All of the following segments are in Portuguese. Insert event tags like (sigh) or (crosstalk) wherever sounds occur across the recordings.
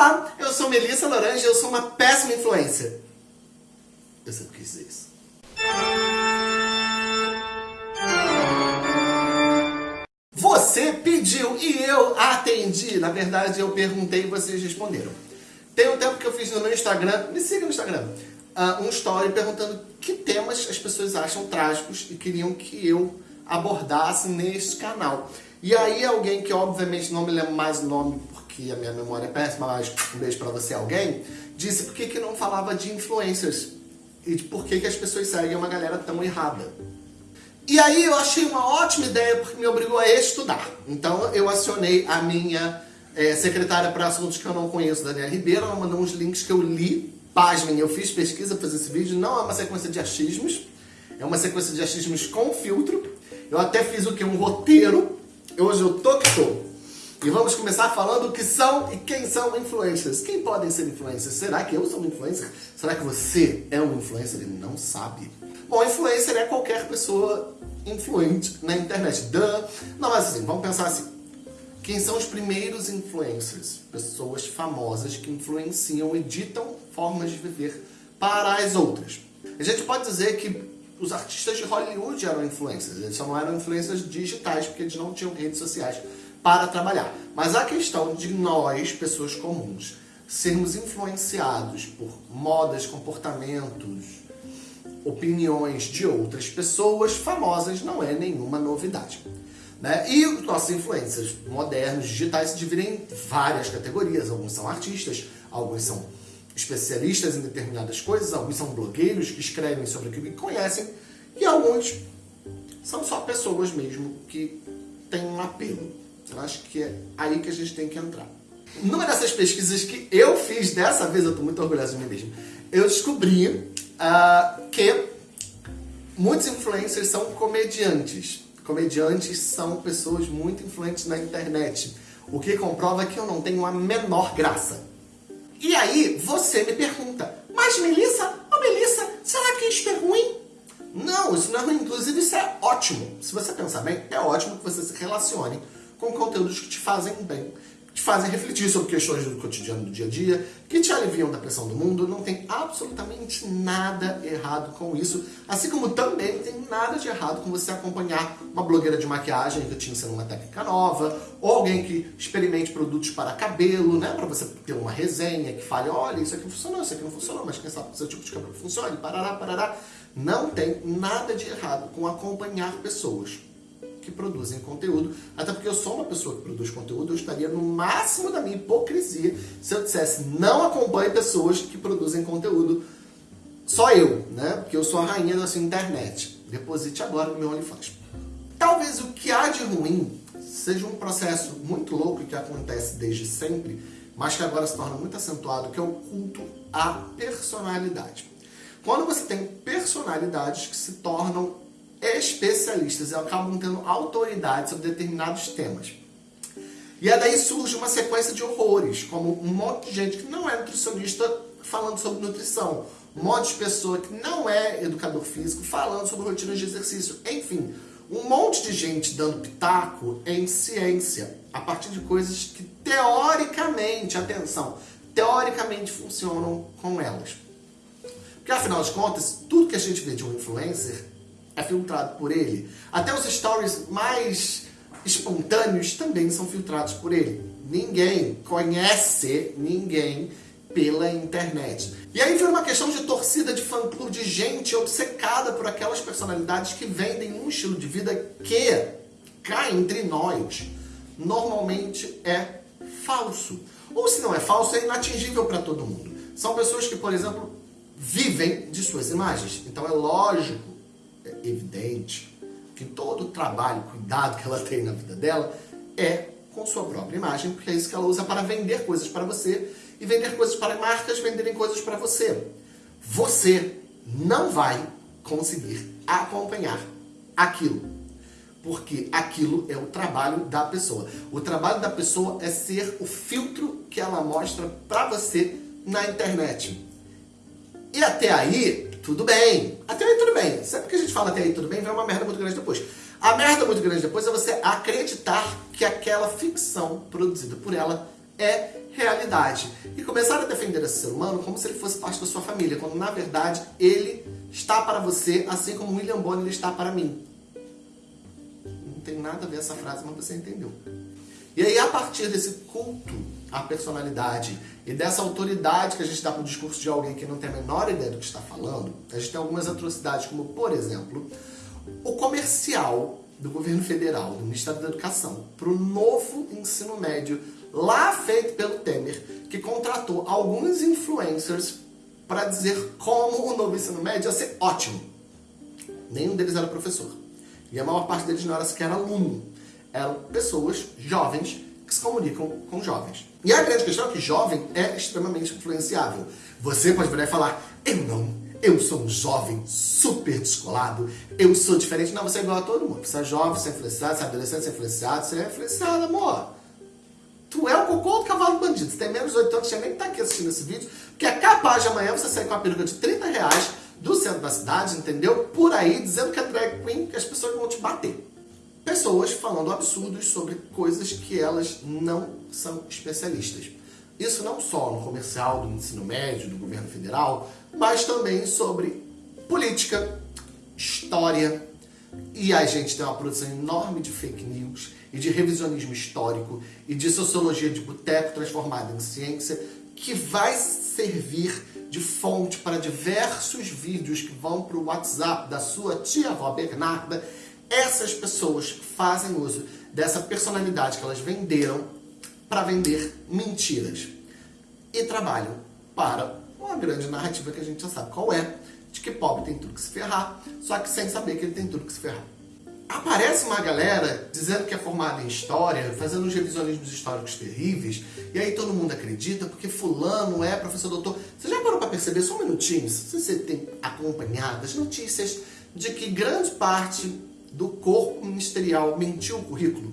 Olá, eu sou Melissa Laranja e eu sou uma péssima influencer. Eu sempre quis dizer isso. Você pediu e eu atendi. Na verdade, eu perguntei e vocês responderam. Tem um tempo que eu fiz no meu Instagram, me siga no Instagram, uh, um story perguntando que temas as pessoas acham trágicos e queriam que eu abordasse neste canal. E aí alguém que obviamente não me lembra mais o nome porque a minha memória é péssima, mas um beijo pra você alguém, disse por que, que não falava de influencers e de por que, que as pessoas seguem uma galera tão errada. E aí eu achei uma ótima ideia porque me obrigou a estudar. Então eu acionei a minha é, secretária para assuntos que eu não conheço, Daniela Ribeiro, ela mandou uns links que eu li, pasmem, eu fiz pesquisa para fazer esse vídeo, não é uma sequência de achismos, é uma sequência de achismos com filtro. Eu até fiz o que? Um roteiro. Hoje eu tô que tô. E vamos começar falando o que são e quem são influencers. Quem podem ser influencers? Será que eu sou um influencer? Será que você é um influencer e não sabe? Bom, influencer é qualquer pessoa influente na internet. Duh. Não, mas assim, vamos pensar assim. Quem são os primeiros influencers? Pessoas famosas que influenciam e ditam formas de viver para as outras. A gente pode dizer que os artistas de Hollywood eram influencers. Eles só não eram influencers digitais, porque eles não tinham redes sociais para trabalhar. Mas a questão de nós, pessoas comuns, sermos influenciados por modas, comportamentos, opiniões de outras pessoas famosas não é nenhuma novidade. Né? E os nossos influencers modernos, digitais, se dividem em várias categorias. Alguns são artistas, alguns são especialistas em determinadas coisas, alguns são blogueiros que escrevem sobre aquilo que conhecem, e alguns são só pessoas mesmo que têm um apelo. Eu acho que é aí que a gente tem que entrar. Numa dessas pesquisas que eu fiz, dessa vez eu estou muito orgulhoso de mim mesmo, eu descobri uh, que muitos influencers são comediantes. Comediantes são pessoas muito influentes na internet, o que comprova que eu não tenho a menor graça. E aí você me pergunta, mas Melissa, oh Melissa, será que isso é ruim? Não, isso não é ruim, inclusive isso é ótimo. Se você pensar bem, é ótimo que você se relacione com conteúdos que te fazem bem, te fazem refletir sobre questões do cotidiano do dia a dia, que te aliviam da pressão do mundo. Não tem absolutamente nada errado com isso. Assim como também não tem nada de errado com você acompanhar uma blogueira de maquiagem que te ensina uma técnica nova, ou alguém que experimente produtos para cabelo, né? Para você ter uma resenha que fale, olha, isso aqui funcionou, isso aqui não funcionou, mas quem sabe seu tipo de cabelo funcione, parará, parará. Não tem nada de errado com acompanhar pessoas que produzem conteúdo, até porque eu sou uma pessoa que produz conteúdo, eu estaria no máximo da minha hipocrisia se eu dissesse não acompanhe pessoas que produzem conteúdo, só eu, né? Porque eu sou a rainha da sua internet. Deposite agora no meu OnlyFans. Talvez o que há de ruim seja um processo muito louco que acontece desde sempre, mas que agora se torna muito acentuado, que é o culto à personalidade. Quando você tem personalidades que se tornam especialistas acabam tendo autoridade sobre determinados temas. E aí daí surge uma sequência de horrores, como um monte de gente que não é nutricionista falando sobre nutrição, um monte de pessoa que não é educador físico falando sobre rotinas de exercício, enfim, um monte de gente dando pitaco em ciência, a partir de coisas que teoricamente, atenção, teoricamente funcionam com elas. Porque afinal de contas, tudo que a gente vê de um influencer é filtrado por ele. Até os stories mais espontâneos também são filtrados por ele. Ninguém conhece ninguém pela internet. E aí vira uma questão de torcida de fã-clube, de gente obcecada por aquelas personalidades que vendem um estilo de vida que, cá entre nós, normalmente é falso. Ou se não é falso, é inatingível para todo mundo. São pessoas que, por exemplo, vivem de suas imagens. Então é lógico evidente que todo o trabalho, cuidado que ela tem na vida dela é com sua própria imagem, porque é isso que ela usa para vender coisas para você e vender coisas para marcas venderem coisas para você. Você não vai conseguir acompanhar aquilo, porque aquilo é o trabalho da pessoa. O trabalho da pessoa é ser o filtro que ela mostra para você na internet. E até aí, tudo bem. Até aí tudo bem. Sempre que a gente fala até aí tudo bem, vem uma merda muito grande depois. A merda muito grande depois é você acreditar que aquela ficção produzida por ela é realidade. E começaram a defender esse ser humano como se ele fosse parte da sua família, quando na verdade ele está para você, assim como William Bonner está para mim. Não tem nada a ver essa frase, mas você entendeu. E aí, a partir desse culto à personalidade e dessa autoridade que a gente dá para o discurso de alguém que não tem a menor ideia do que está falando, a gente tem algumas atrocidades, como, por exemplo, o comercial do governo federal, do Ministério da Educação, para o novo ensino médio, lá feito pelo Temer, que contratou alguns influencers para dizer como o novo ensino médio ia ser ótimo. Nenhum deles era professor. E a maior parte deles não era sequer aluno. Eram pessoas jovens que se comunicam com jovens. E a grande questão é que jovem é extremamente influenciável. Você pode virar e falar, eu não, eu sou um jovem super descolado, eu sou diferente. Não, você é igual a todo mundo. Você é jovem, você é influenciado, você é adolescente, você é influenciado, você é influenciado, amor. Tu é o cocô do cavalo bandido. Você tem menos de 8 anos, você nem tá aqui assistindo esse vídeo, porque é capaz de amanhã você sair com uma peruca de 30 reais do centro da cidade, entendeu? Por aí, dizendo que é drag queen, que as pessoas vão te bater pessoas falando absurdos sobre coisas que elas não são especialistas. Isso não só no comercial do ensino médio, do governo federal, mas também sobre política, história, e a gente tem uma produção enorme de fake news e de revisionismo histórico e de sociologia de boteco transformada em ciência que vai servir de fonte para diversos vídeos que vão para o WhatsApp da sua tia-avó Bernarda essas pessoas fazem uso dessa personalidade que elas venderam para vender mentiras. E trabalham para uma grande narrativa que a gente já sabe qual é, de que pobre tem tudo que se ferrar, só que sem saber que ele tem tudo que se ferrar. Aparece uma galera dizendo que é formada em história, fazendo uns revisionismos históricos terríveis, e aí todo mundo acredita porque fulano é professor doutor. Você já parou para perceber, só um minutinho, se você tem acompanhado as notícias de que grande parte do corpo ministerial mentiu o currículo?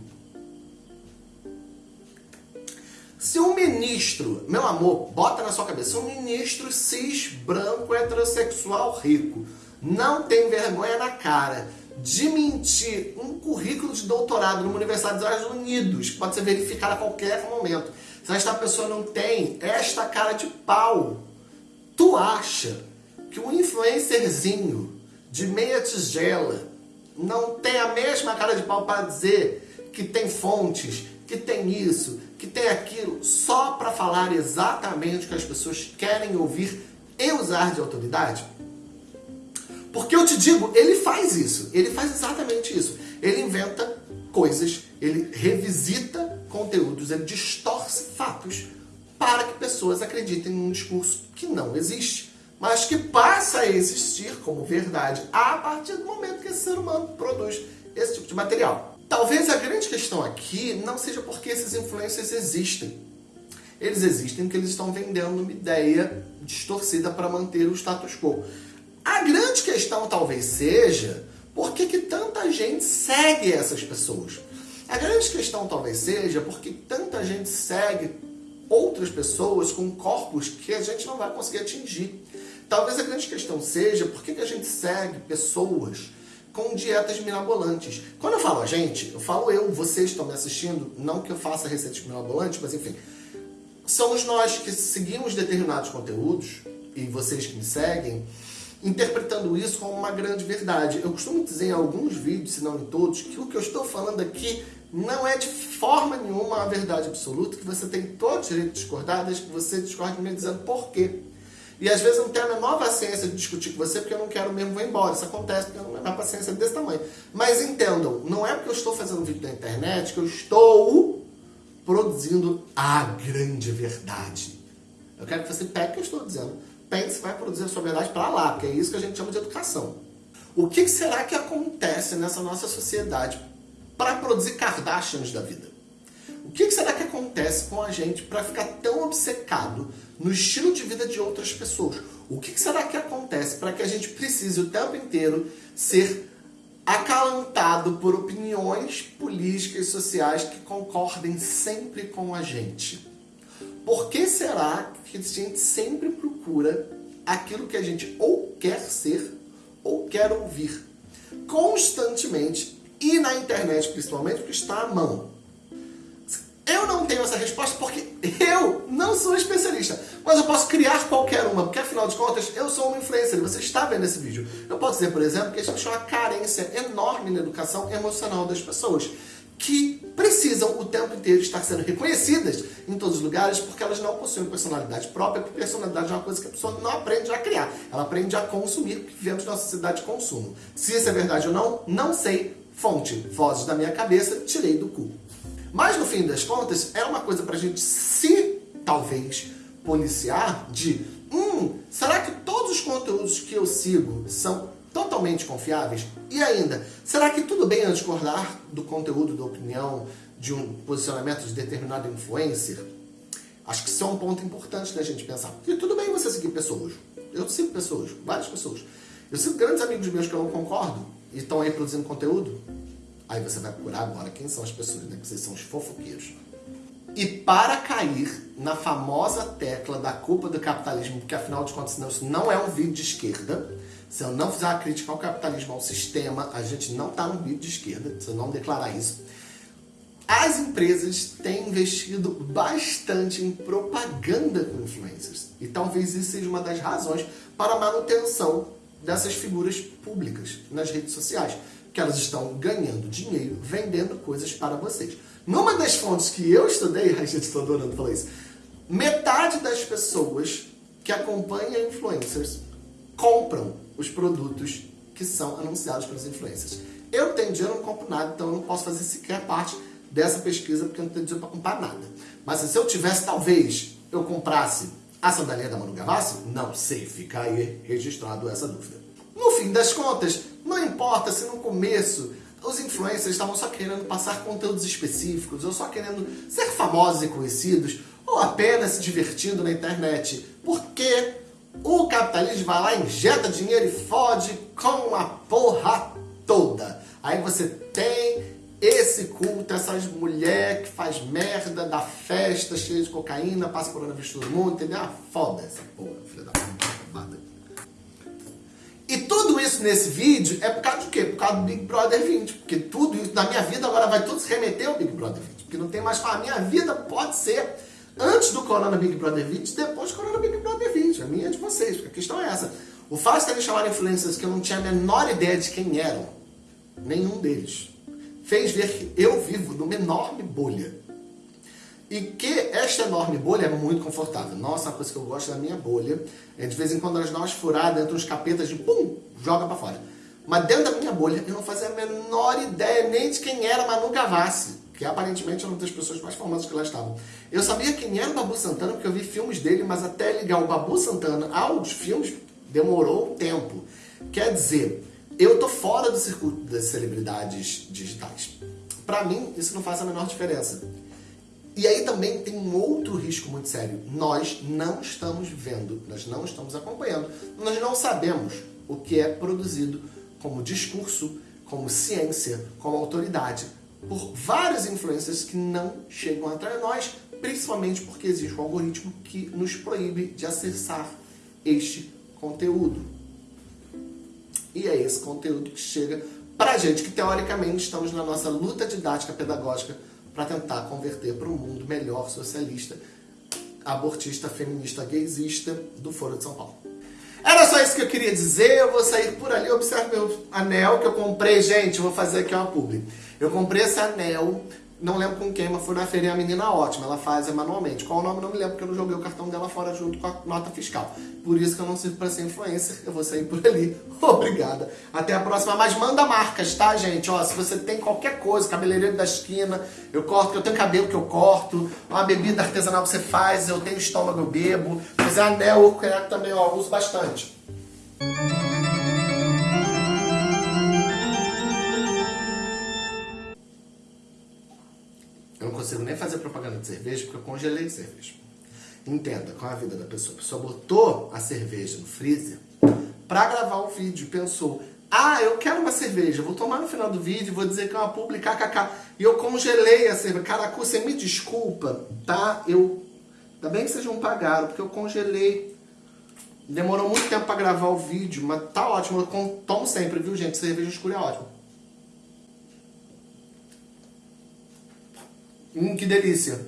Se um ministro, meu amor, bota na sua cabeça, um ministro cis, branco, heterossexual, rico, não tem vergonha na cara de mentir um currículo de doutorado numa universidade dos Estados Unidos, que pode ser verificado a qualquer momento, se esta pessoa não tem esta cara de pau, tu acha que um influencerzinho de meia tigela não tem a mesma cara de pau para dizer que tem fontes, que tem isso, que tem aquilo, só para falar exatamente o que as pessoas querem ouvir e usar de autoridade? Porque eu te digo, ele faz isso, ele faz exatamente isso. Ele inventa coisas, ele revisita conteúdos, ele distorce fatos para que pessoas acreditem num discurso que não existe mas que passa a existir como verdade a partir do momento que esse ser humano produz esse tipo de material. Talvez a grande questão aqui não seja porque esses influencers existem. Eles existem porque eles estão vendendo uma ideia distorcida para manter o status quo. A grande questão talvez seja por que, que tanta gente segue essas pessoas. A grande questão talvez seja porque tanta gente segue outras pessoas com corpos que a gente não vai conseguir atingir. Talvez a grande questão seja por que, a gente segue pessoas com dietas mirabolantes. Quando eu falo a gente, eu falo eu, vocês estão me assistindo, não que eu faça receitas mirabolantes, mas enfim, somos nós que seguimos determinados conteúdos, e vocês que me seguem, interpretando isso como uma grande verdade. Eu costumo dizer em alguns vídeos, se não em todos, que o que eu estou falando aqui não é de forma nenhuma a verdade absoluta, que você tem todo o direito de discordar, desde que você discorde me dizendo por quê. E às vezes eu não tenho a menor paciência de discutir com você porque eu não quero mesmo, vou embora. Isso acontece porque eu não tenho paciência desse tamanho. Mas entendam, não é porque eu estou fazendo vídeo na internet que eu estou produzindo a grande verdade. Eu quero que você pegue o que eu estou dizendo, pense vai produzir a sua verdade para lá, porque é isso que a gente chama de educação. O que será que acontece nessa nossa sociedade para produzir Kardashians da vida? Que será que acontece com a gente para ficar tão obcecado no estilo de vida de outras pessoas? O que será que acontece para que a gente precise o tempo inteiro ser acalantado por opiniões políticas e sociais que concordem sempre com a gente? Por que será que a gente sempre procura aquilo que a gente ou quer ser ou quer ouvir? Constantemente e na internet principalmente, porque está à mão. Tenho essa resposta porque eu não sou especialista, mas eu posso criar qualquer uma, porque afinal de contas eu sou um influencer, você está vendo esse vídeo. Eu posso dizer, por exemplo, que existe uma carência enorme na educação emocional das pessoas, que precisam o tempo inteiro estar sendo reconhecidas em todos os lugares, porque elas não possuem personalidade própria, porque personalidade é uma coisa que a pessoa não aprende a criar, ela aprende a consumir, porque vivemos numa sociedade de consumo. Se isso é verdade ou não, não sei. Fonte, vozes da minha cabeça, tirei do cu. Mas no fim das contas, é uma coisa pra gente se, talvez, policiar de hum, será que todos os conteúdos que eu sigo são totalmente confiáveis? E ainda, será que tudo bem eu discordar do conteúdo, da opinião, de um posicionamento de determinado influencer? Acho que isso é um ponto importante da gente pensar. E tudo bem você seguir pessoas. Eu sigo pessoas, várias pessoas. Eu sigo grandes amigos meus que eu não concordo e estão aí produzindo conteúdo Aí você vai procurar agora quem são as pessoas, né? Que vocês são os fofoqueiros. E para cair na famosa tecla da culpa do capitalismo, porque afinal de contas isso não é um vídeo de esquerda, se eu não fizer uma crítica ao capitalismo, ao sistema, a gente não está num vídeo de esquerda, se eu não declarar isso. As empresas têm investido bastante em propaganda com influencers. E talvez isso seja uma das razões para a manutenção dessas figuras públicas nas redes sociais que elas estão ganhando dinheiro vendendo coisas para vocês. Numa das fontes que eu estudei, (laughs) a gente está adorando falar isso, metade das pessoas que acompanham influencers compram os produtos que são anunciados pelos influencers. Eu tenho dinheiro, não compro nada, então eu não posso fazer sequer parte dessa pesquisa porque eu não tenho dinheiro para comprar nada. Mas se eu tivesse, talvez, eu comprasse a sandalinha da Manu Gavassi? Não sei, fica aí registrado essa dúvida. Fim das contas, não importa se no começo os influencers estavam só querendo passar conteúdos específicos, ou só querendo ser famosos e conhecidos, ou apenas se divertindo na internet, porque o capitalismo vai lá, injeta dinheiro e fode com a porra toda. Aí você tem esse culto, essas mulheres que faz merda, dá festa cheia de cocaína, passa coronavírus todo mundo, entendeu? Ah, foda essa porra, filha da puta, e tudo isso nesse vídeo é por causa de quê? Por causa do Big Brother 20. Porque tudo isso na minha vida agora vai tudo se remeter ao Big Brother 20. Porque não tem mais a minha vida pode ser antes do Corona Big Brother 20, depois do Corona Big Brother 20. A minha é de vocês, porque a questão é essa. O fato de terem chamado influencers que eu não tinha a menor ideia de quem eram, nenhum deles, fez ver que eu vivo numa enorme bolha. E que esta enorme bolha é muito confortável. Nossa, uma coisa que eu gosto da minha bolha é de vez em quando as nós furadas, entre uns capetas de pum, joga pra fora. Mas dentro da minha bolha eu não fazia a menor ideia nem de quem era Manu Gavassi, que aparentemente é uma das pessoas mais famosas que lá estavam. Eu sabia quem era o Babu Santana porque eu vi filmes dele, mas até ligar o Babu Santana aos filmes demorou um tempo. Quer dizer, eu tô fora do circuito das celebridades digitais. Para mim, isso não faz a menor diferença. E aí também tem um outro risco muito sério. Nós não estamos vendo, nós não estamos acompanhando, nós não sabemos o que é produzido como discurso, como ciência, como autoridade, por várias influências que não chegam até nós, principalmente porque existe um algoritmo que nos proíbe de acessar este conteúdo. E é esse conteúdo que chega para a gente que teoricamente estamos na nossa luta didática pedagógica para tentar converter para um mundo melhor socialista, abortista, feminista, gaysista do Foro de São Paulo. Era só isso que eu queria dizer, eu vou sair por ali, observe meu anel que eu comprei, gente, vou fazer aqui uma publi. Eu comprei esse anel não lembro com quem, mas foi na feira a menina ótima, ela faz manualmente. Qual o nome não me lembro, porque eu não joguei o cartão dela fora junto com a nota fiscal. Por isso que eu não sirvo para ser influencer, eu vou sair por ali. (laughs) Obrigada. Até a próxima, mas manda marcas, tá, gente? Ó, se você tem qualquer coisa, cabeleireiro da esquina, eu corto, eu tenho cabelo que eu corto, uma bebida artesanal que você faz, eu tenho estômago, eu bebo. É anel, eu também, ó, uso bastante. Cerveja porque eu congelei cerveja. Entenda qual é a vida da pessoa. A pessoa botou a cerveja no freezer para gravar o vídeo. Pensou, ah, eu quero uma cerveja, vou tomar no final do vídeo, vou dizer que é uma publicar, kkk. E eu congelei a cerveja. Caraca, você me desculpa, tá? Eu. Ainda bem que vocês não pagaram, porque eu congelei. Demorou muito tempo para gravar o vídeo, mas tá ótimo. Eu tomo sempre, viu, gente? Cerveja escura é ótimo. Hum, que delícia.